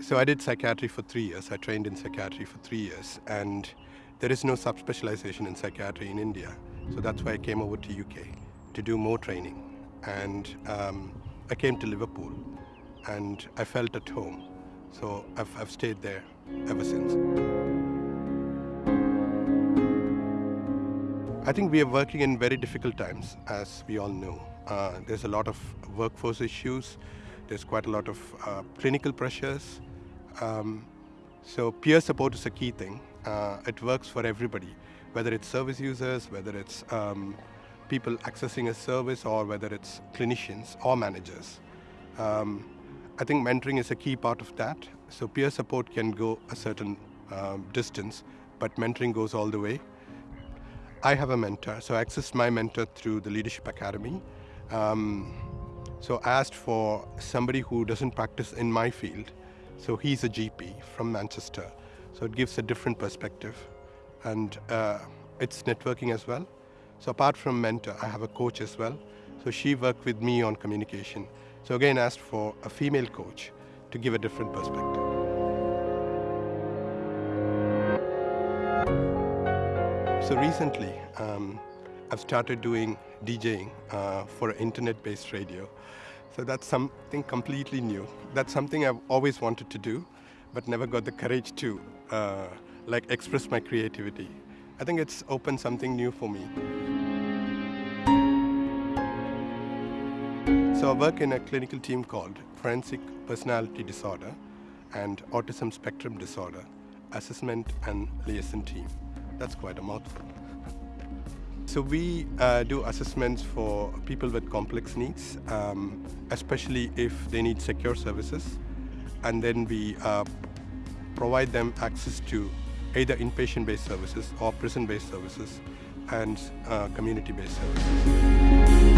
So I did psychiatry for three years. I trained in psychiatry for three years, and there is no subspecialization in psychiatry in India. So that's why I came over to UK to do more training. And um, I came to Liverpool, and I felt at home. So I've, I've stayed there ever since. I think we are working in very difficult times, as we all know. Uh, there's a lot of workforce issues. There's quite a lot of uh, clinical pressures. Um, so peer support is a key thing. Uh, it works for everybody, whether it's service users, whether it's um, people accessing a service, or whether it's clinicians or managers. Um, I think mentoring is a key part of that. So peer support can go a certain um, distance, but mentoring goes all the way. I have a mentor, so I accessed my mentor through the Leadership Academy. Um, so I asked for somebody who doesn't practice in my field. So he's a GP from Manchester. So it gives a different perspective. And uh, it's networking as well. So apart from mentor, I have a coach as well. So she worked with me on communication. So again, asked for a female coach to give a different perspective. So recently, um, I've started doing DJing uh, for internet-based radio. So that's something completely new. That's something I've always wanted to do, but never got the courage to uh, like express my creativity. I think it's opened something new for me. So I work in a clinical team called Forensic Personality Disorder and Autism Spectrum Disorder Assessment and Liaison Team. That's quite a mouthful. So we uh, do assessments for people with complex needs, um, especially if they need secure services. And then we uh, provide them access to either inpatient-based services or prison-based services and uh, community-based services.